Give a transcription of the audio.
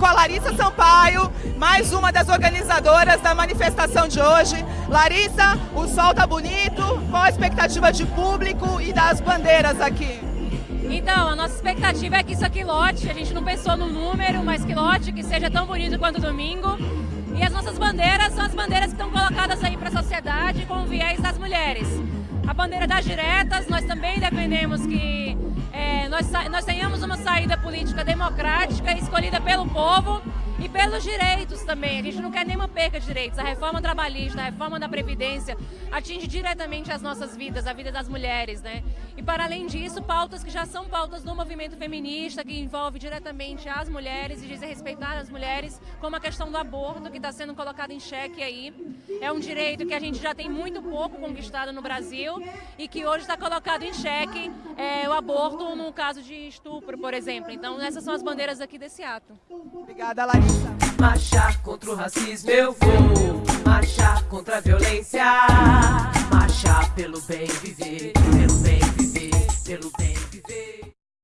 com a Larissa Sampaio, mais uma das organizadoras da manifestação de hoje. Larissa, o sol tá bonito, qual a expectativa de público e das bandeiras aqui? Então, a nossa expectativa é que isso aqui lote, a gente não pensou no número, mas que lote, que seja tão bonito quanto domingo. E as nossas bandeiras são as bandeiras que estão colocadas aí para a sociedade com o viés das mulheres. A bandeira das diretas, nós também defendemos que nós, nós tenhamos uma saída política democrática escolhida pelo povo e pelos direitos também. A gente não quer nenhuma perca de direitos. A reforma trabalhista, a reforma da Previdência atinge diretamente as nossas vidas, a vida das mulheres, né? E para além disso, pautas que já são pautas do movimento feminista, que envolve diretamente as mulheres e dizem respeitar as mulheres, como a questão do aborto, que está sendo colocado em xeque aí. É um direito que a gente já tem muito pouco conquistado no Brasil e que hoje está colocado em xeque é, o aborto no caso de estupro, por exemplo. Então, essas são as bandeiras aqui desse ato. Obrigada, Larissa. Marchar contra o racismo eu vou. Marchar contra a violência. Marchar pelo bem viver Pelo bem viver Pelo bem